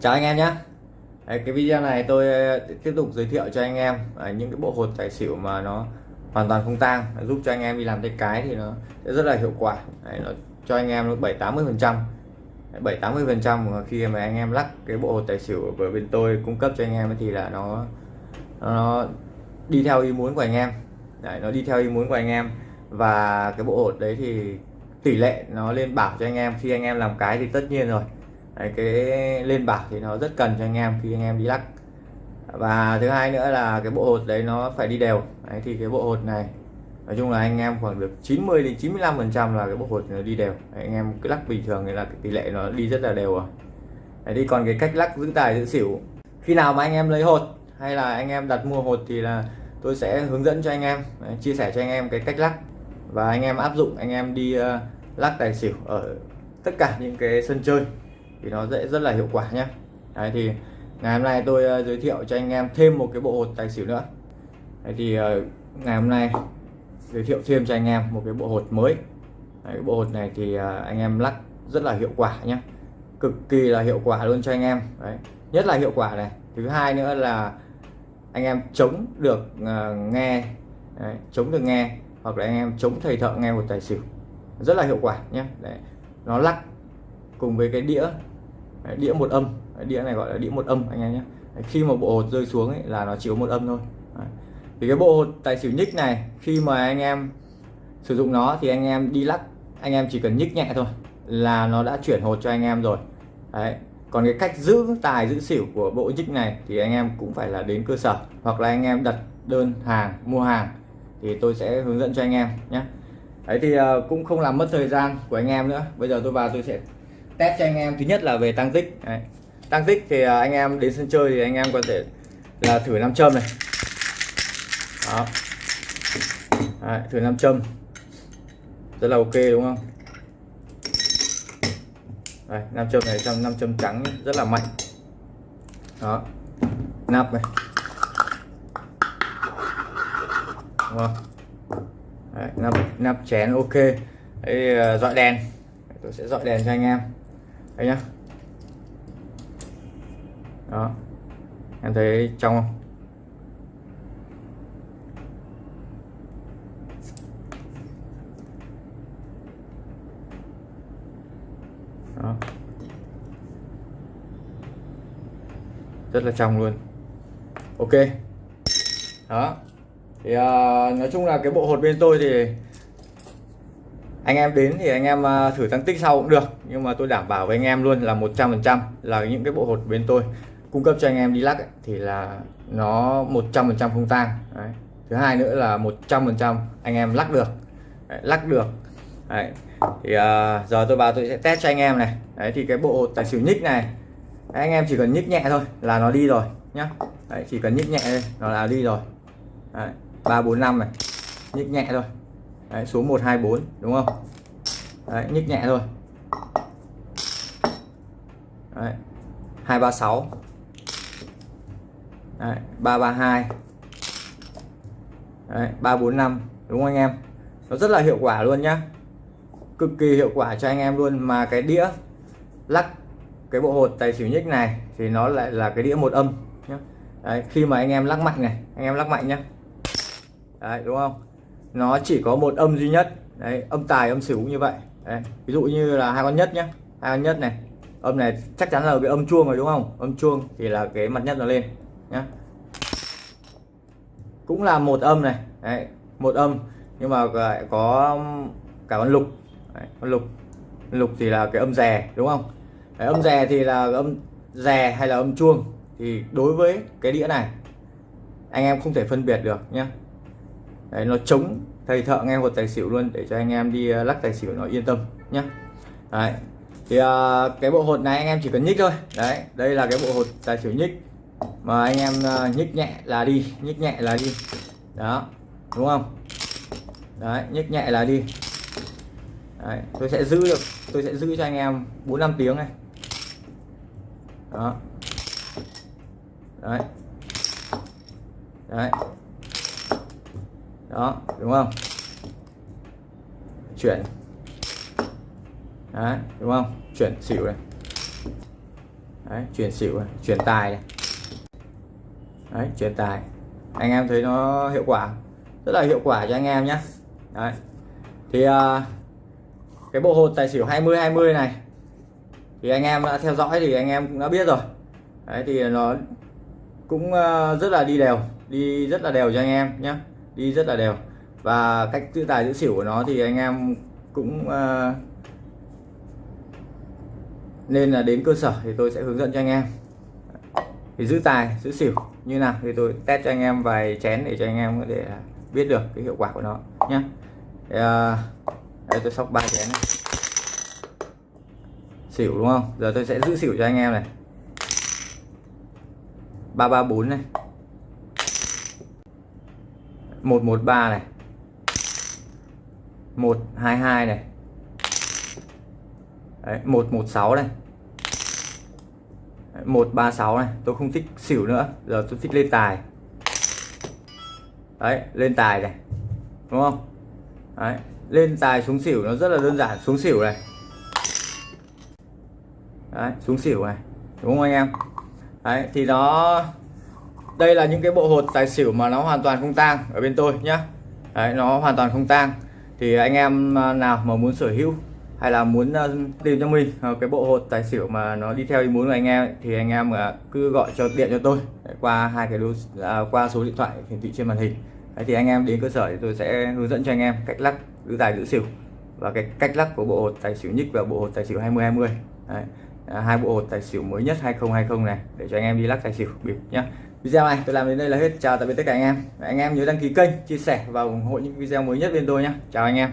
chào anh em nhé. Đấy, cái video này tôi ờ, tiếp tục giới thiệu cho anh em ờ, những cái bộ hột tài xỉu mà nó hoàn toàn không tang giúp cho anh em đi làm tay cái thì nó sẽ rất là hiệu quả. Đấy, nó cho anh em nó bảy tám mươi phần trăm. Bảy tám mươi phần trăm khi mà anh em lắc cái bộ hột tài xỉu ở bên tôi cung cấp cho anh em thì là nó nó đi theo ý muốn của anh em. Đấy, nó đi theo ý muốn của anh em và cái bộ hột đấy thì tỷ lệ nó lên bảo cho anh em. Khi anh em làm cái thì tất nhiên rồi đấy, cái lên bảo thì nó rất cần cho anh em khi anh em đi lắc. Và thứ hai nữa là cái bộ hột đấy nó phải đi đều. Đấy, thì cái bộ hột này nói chung là anh em khoảng được 90 đến 95 phần trăm là cái bộ hột nó đi đều. Đấy, anh em cứ lắc bình thường thì là cái tỷ lệ nó đi rất là đều rồi. Đấy, đi còn cái cách lắc giữ tài giữ xỉu. Khi nào mà anh em lấy hột hay là anh em đặt mua hột thì là tôi sẽ hướng dẫn cho anh em đấy, chia sẻ cho anh em cái cách lắc. Và anh em áp dụng anh em đi uh, lắc tài xỉu ở tất cả những cái sân chơi thì nó sẽ rất là hiệu quả nhé Đấy thì ngày hôm nay tôi ờ, giới thiệu cho anh em thêm một cái bộ hột tài xỉu nữa. Đấy thì ờ, ngày hôm nay giới thiệu thêm cho anh em một cái bộ hột mới. Đấy, cái bộ hột này thì ờ, anh em lắc rất là hiệu quả nhé cực kỳ là hiệu quả luôn cho anh em. Đấy. nhất là hiệu quả này. Thứ hai nữa là anh em chống được uh, nghe Đấy, chống được nghe hoặc là anh em chống thầy thợ nghe một tài xỉu. Rất là hiệu quả nhé Đấy. nó lắc cùng với cái đĩa Đấy, đĩa một âm. Đấy, đĩa này gọi là đĩa một âm anh em nhé. Đấy, khi mà bộ hột rơi xuống ấy, là nó chỉ có một âm thôi. Đấy. thì cái bộ hột tài xỉu nhích này khi mà anh em sử dụng nó thì anh em đi lắc anh em chỉ cần nhích nhẹ thôi là nó đã chuyển hột cho anh em rồi. Đấy. còn cái cách giữ tài giữ xỉu của bộ nhích này thì anh em cũng phải là đến cơ sở. Hoặc là anh em đặt đơn hàng mua hàng thì tôi sẽ hướng dẫn cho anh em nhé. Đấy thì ờ, cũng không làm mất thời gian của anh em nữa. Bây giờ tôi vào tôi sẽ test cho anh em. Thứ nhất là về tăng tích. Đấy. tăng tích thì à, anh em đến sân chơi thì anh em có thể là thử nam châm này. Đó. Đấy, thử nam châm. Rất là ok đúng không? Đây, nam châm này trong nam châm trắng rất là mạnh. Đó. Nắp này. Đúng không? Đấy, nắp nắp chén ok. À, dọi đèn. Tôi sẽ dọi đèn cho anh em đây nhá. Đó. Em thấy trong không? Đó. Rất là trong luôn. Ok. Đó. Thì uh, nói chung là cái bộ hột bên tôi thì anh em đến thì anh em à, thử tăng tích sau cũng được nhưng mà tôi đảm bảo với anh em luôn là 100% là những cái bộ hột bên tôi cung cấp cho anh em đi lắc ấy, thì là nó 100% không tang. Đấy. thứ hai nữa là 100% anh em lắc được. Đấy, lắc được. Đấy. thì uh, giờ tôi vào tôi sẽ test cho anh em này. Đấy thì cái bộ hột tài xỉu nhích này Đấy, anh em chỉ cần nhích nhẹ thôi là nó đi rồi nhá. Đấy, chỉ cần nhích nhẹ thôi nó là đi rồi. Ba bốn năm này nhích nhẹ thôi. Đấy, số 124 đúng không? Đấy, nhích nhẹ thôi. Đấy. 236 Đấy, 332 Đấy, 345 đúng không anh em? Nó rất là hiệu quả luôn nhá. Cực kỳ hiệu quả cho anh em luôn. Mà cái đĩa lắc cái bộ hột tài xỉu nhích này thì nó lại là cái đĩa một âm nhá. Đấy, khi mà anh em lắc mạnh này anh em lắc mạnh nhá. Đấy đúng không? Nó chỉ có một âm duy nhất. Đấy âm tài âm xỉu như vậy. Đấy. ví dụ như là hai con nhất nhé hai con nhất này. Âm này chắc chắn là cái âm chuông rồi đúng không? Âm chuông thì là cái mặt nhất nó lên nhá. Cũng là một âm này. Đấy một âm. Nhưng mà lại có cả con lục. Đấy, con lục. Lục thì là cái âm rè đúng không? Đấy, âm rè thì là âm rè hay là âm chuông. Thì đối với cái đĩa này anh em không thể phân biệt được nhé đấy, nó chống thầy thợ nghe một tài xỉu luôn để cho anh em đi ờ, lắc tài xỉu nó yên tâm nhé đấy thì uh, cái bộ hột này anh em chỉ cần nhích thôi. Đấy đây là cái bộ hột tài xỉu nhích mà anh em uh, nhích nhẹ là đi nhích nhẹ là đi. Đó đúng không? Đấy nhích nhẹ là đi. Đấy, tôi sẽ giữ được tôi sẽ giữ cho anh em bốn năm tiếng này. Đó. Đấy. Đấy đó đúng không? Chuyển. Đấy đúng không? Chuyển xỉu này. Đấy, chuyển xỉu này, chuyển tài này. Đấy chuyển tài. Anh em thấy nó hiệu quả. Rất là hiệu quả cho anh em nhé đấy. Thì uh, cái bộ hột tài xỉu 20 20 này thì anh em đã theo dõi thì anh em cũng đã biết rồi. Đấy thì nó cũng uh, rất là đi đều đi rất là đều cho anh em nhé đi rất là đều. Và cách giữ tài giữ xỉu của nó thì anh em cũng uh, nên là đến cơ sở thì tôi sẽ hướng dẫn cho anh em. Thì giữ tài giữ xỉu như nào thì tôi test cho anh em vài chén để cho anh em có thể biết được cái hiệu quả của nó nhé ờ, đây tôi sóc ba chén này. xỉu đúng không? Giờ tôi sẽ giữ xỉu cho anh em này. Ba ba bốn này một một ba này. một hai hai này. Đấy, 116 này. 136 này. Tôi không thích xỉu nữa. Giờ tôi thích lên tài. Đấy lên tài này. Đúng không? Đấy lên tài xuống xỉu nó rất là đơn giản. Xuống xỉu này. Đấy xuống xỉu này. Đúng không anh em? Đấy thì nó đây là những cái bộ hột tài xỉu mà nó hoàn toàn không tang ở bên tôi nhá. Đấy nó hoàn toàn không tang. Thì anh em à, nào mà muốn sở hữu hay là muốn à, tìm cho mình à, cái bộ hột tài xỉu mà nó đi theo ý muốn của anh em thì anh em cứ gọi cho điện cho tôi. Qua hai cái đối, à, qua số điện thoại hiển thị trên màn hình. Đấy, thì anh em đến cơ sở thì tôi sẽ hướng dẫn cho anh em cách lắc giữ tài giữ xỉu. Và cái cách lắc của bộ hột tài xỉu nhích và bộ hột tài xỉu 2020 Đấy. À, hai bộ hột tài xỉu mới nhất 2020 này để cho anh em đi lắc tài xỉu bịp nhé video này tôi làm đến đây là hết. Chào tạm biệt tất cả anh em. Anh em nhớ đăng ký kênh, chia sẻ và ủng hộ những video mới nhất bên tôi nhé. Chào anh em.